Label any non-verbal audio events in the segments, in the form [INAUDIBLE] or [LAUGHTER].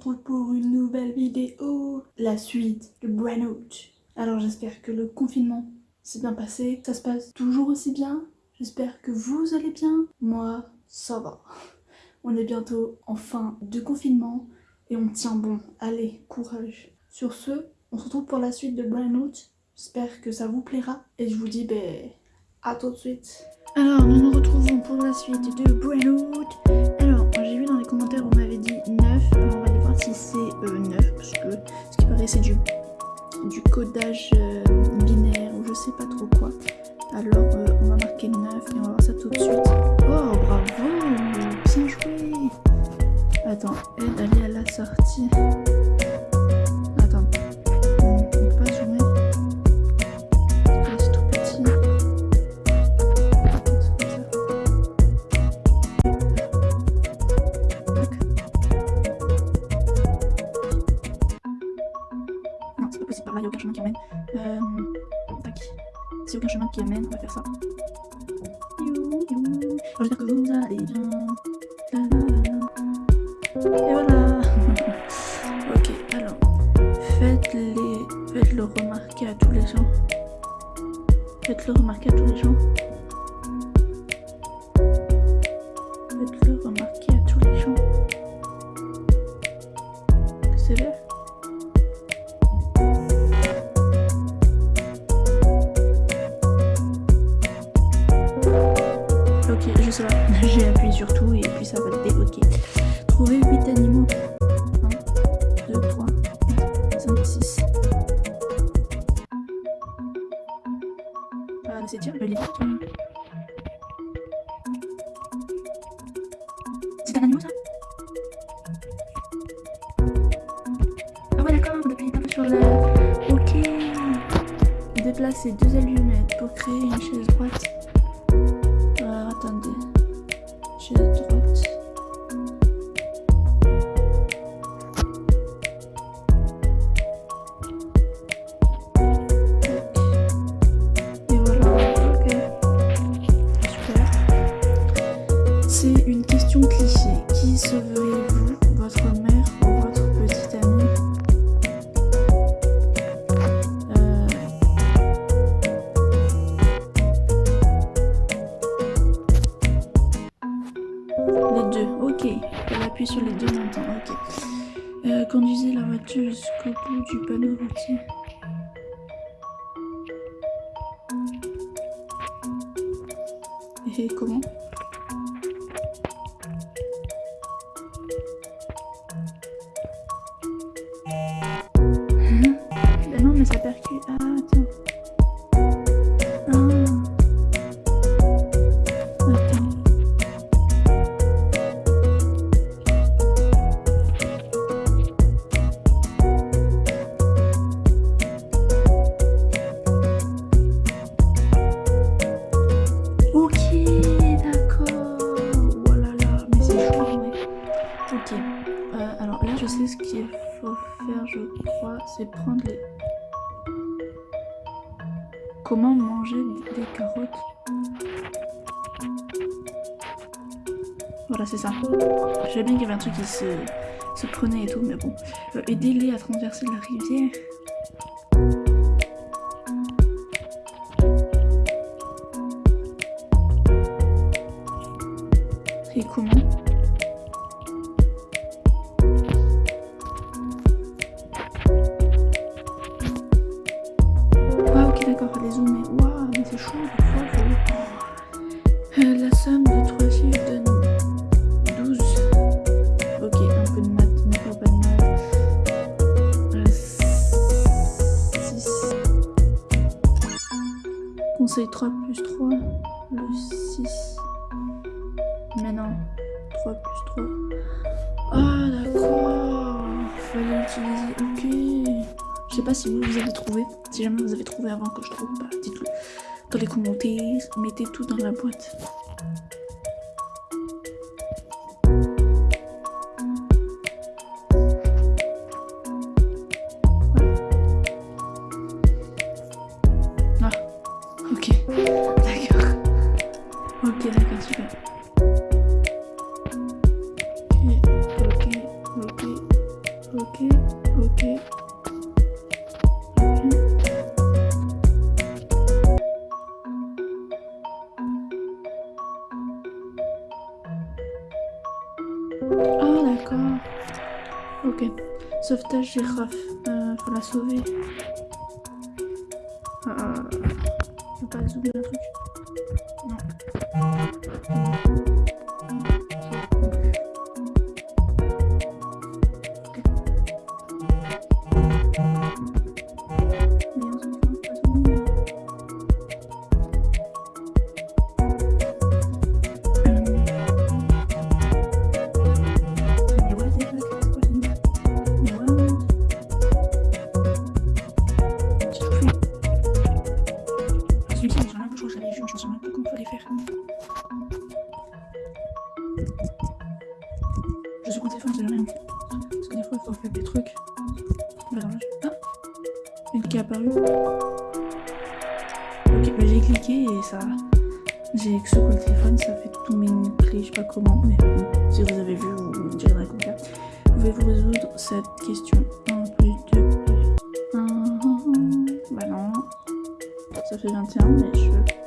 pour une nouvelle vidéo, la suite de Branout. Alors j'espère que le confinement s'est bien passé, ça se passe toujours aussi bien, j'espère que vous allez bien, moi ça va. On est bientôt en fin de confinement et on tient bon, allez, courage. Sur ce, on se retrouve pour la suite de Branout, j'espère que ça vous plaira et je vous dis ben, à tout de suite. Alors nous nous retrouvons pour la suite de Branout. Alors j'ai vu dans les commentaires vous m'avez c'est 9 euh, parce que ce qui paraît c'est du, codage euh, binaire ou je sais pas trop quoi. Alors euh, on va marquer 9 et on va voir ça tout de suite. Oh bravo Bien joué Attends, aide à la sortie. Aucun chemin qui amène, on va faire ça. J'espère que vous allez bien. Et voilà. [LAUGHS] ok, alors. Faites-les. Faites-le remarquer à tous les gens. Faites-le remarquer à tous les gens. Déplacer deux allumettes pour créer une chaise droite. Sur les deux montants, ok. Euh, conduisez la voiture jusqu'au bout du panneau routier. Et comment? C'est prendre les... Comment manger des carottes Voilà, c'est ça. Savais bien qu'il y avait un truc qui se, se prenait et tout, mais bon. Euh, Aider-les à traverser la rivière. Et comment conseil 3 plus 3, le 6. Mais non, 3 plus 3. Ah d'accord, fallait utiliser, ok. Je sais pas si vous, vous avez trouvé. Si jamais vous avez trouvé avant que je trouve, bah, dites-le dans les commentaires. Mettez tout dans la boîte. Ah d'accord. Ok. Sauvetage girafe. Euh, faut la sauver. Euh, faut pas zoomer le truc. Non. J'ai secoué le téléphone, ça fait tous mes clés, je sais pas comment, mais si vous avez vu, vous me direz comme ça. Pouvez-vous résoudre cette question 1 plus 2 plus 1 Bah non. Ça fait 21, mais je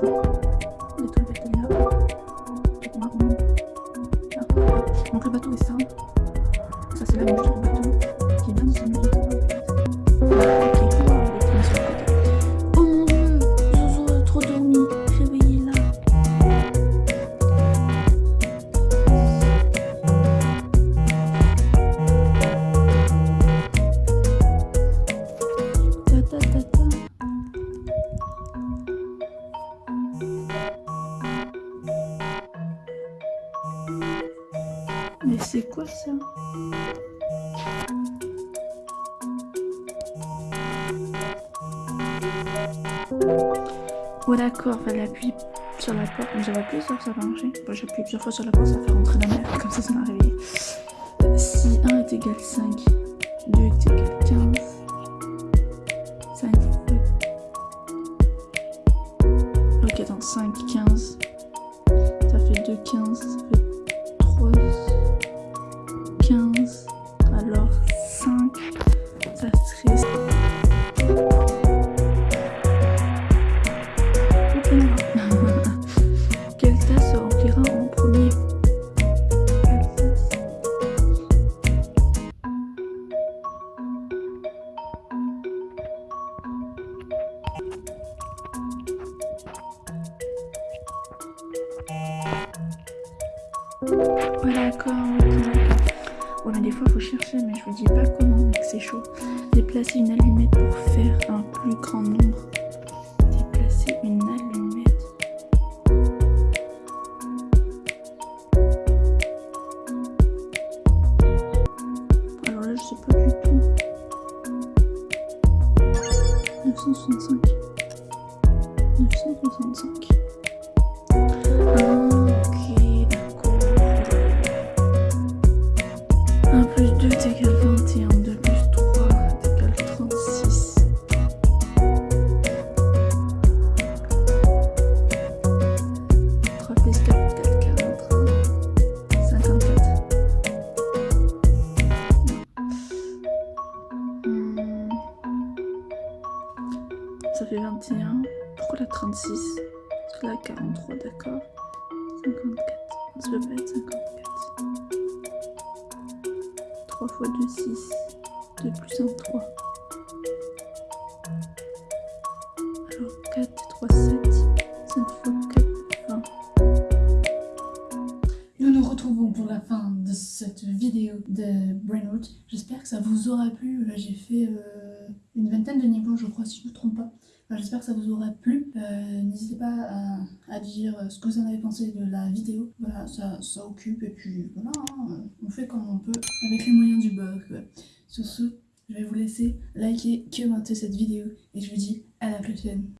c'est ça Oh d'accord, fallait appuyer sur la porte. J'avais appuyé sur ça, va marcher. Bon, j'ai appuyé plusieurs fois sur la porte, ça fait rentrer la mer. Comme ça, ça m'a réveillé. Si 1 est égal 5, 2 est égal 15, 5 Ok, attends, 5, 15. Ça fait 2, 15. Ça fait Ouais d'accord, Ouais mais des fois il faut chercher mais je vous dis pas comment mec c'est chaud. Déplacer une allumette pour faire un plus grand nombre. 965. 965. D'accord. 54. Ça peut pas être 54. 3 fois 2, 6. 2 plus 1, 3. Alors 4, 3, 7. 5 fois 4, 20. Nous nous retrouvons pour la fin de cette vidéo. de Brainroot. J'espère que ça vous aura plu. Là, j'ai fait euh, une vingtaine de niveaux, je crois, si je ne me trompe pas. J'espère que ça vous aura plu. Euh, n'hésitez pas à, dire ce que vous en avez pensé de la vidéo. Voilà, ça, ça occupe et puis voilà, hein, on fait comme on peut avec les moyens du bord. Sur ce, je vais vous laisser liker, commenter cette vidéo et je vous dis à la prochaine.